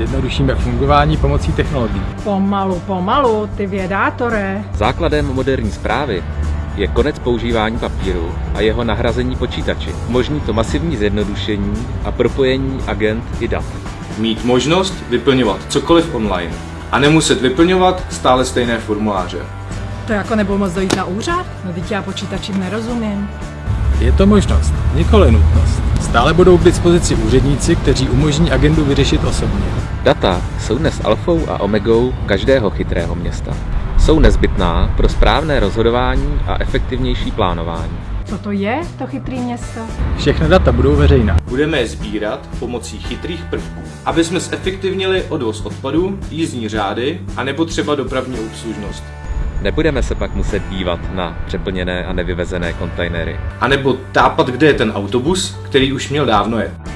zjednodušíme fungování pomocí technologií. Pomalu, pomalu, ty vědátore. Základem moderní zprávy je konec používání papíru a jeho nahrazení počítači. Možní to masivní zjednodušení a propojení agent i dat. Mít možnost vyplňovat cokoliv online a nemuset vyplňovat stále stejné formuláře. To jako nebudu moc dojít na úřad? No teď já počítačím nerozumím. Je to možnost, nikoli nutnost. Stále budou k dispozici úředníci, kteří umožní agendu vyřešit osobně. Data jsou dnes alfou a omegou každého chytrého města. Jsou nezbytná pro správné rozhodování a efektivnější plánování. Co to je, to chytrý město? Všechna data budou veřejná. Budeme je sbírat pomocí chytrých prvků, aby jsme zefektivnili odvoz odpadů, jízdní řády a nebo třeba dopravní obslužnost. Nebudeme se pak muset dívat na přeplněné a nevyvezené kontejnery. A nebo tápat, kde je ten autobus, který už měl dávno jet.